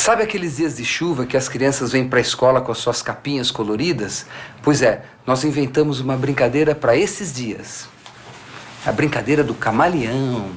Sabe aqueles dias de chuva que as crianças vêm para a escola com as suas capinhas coloridas? Pois é, nós inventamos uma brincadeira para esses dias. A brincadeira do camaleão.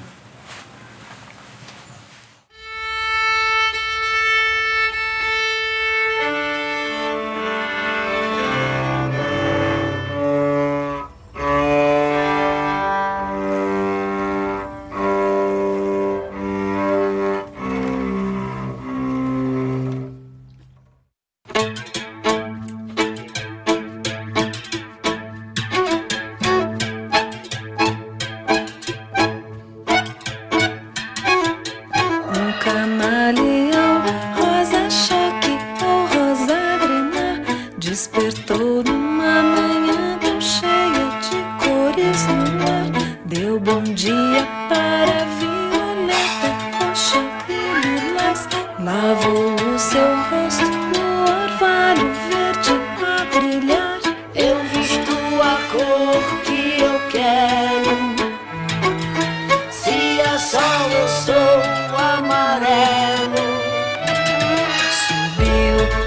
Despertou numa manhã tão cheia de cores no ar. Deu bom dia para a violeta, roxa e lilás. Lavou o seu rosto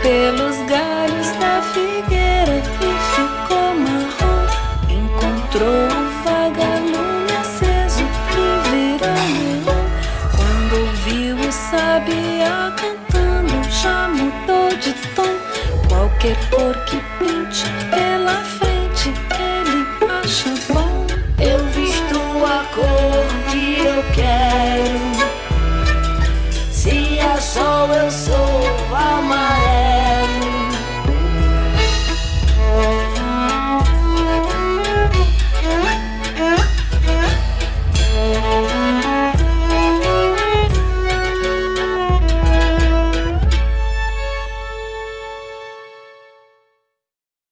pelos galhos da figueira e ficou marrom Encontrou o vagalume aceso que virou neon. Quando ouviu o sabiá cantando já mudou de tom. Qualquer cor que pinte pela frente ele acha bom. Eu visto a cor que eu quero. Se é sol eu sou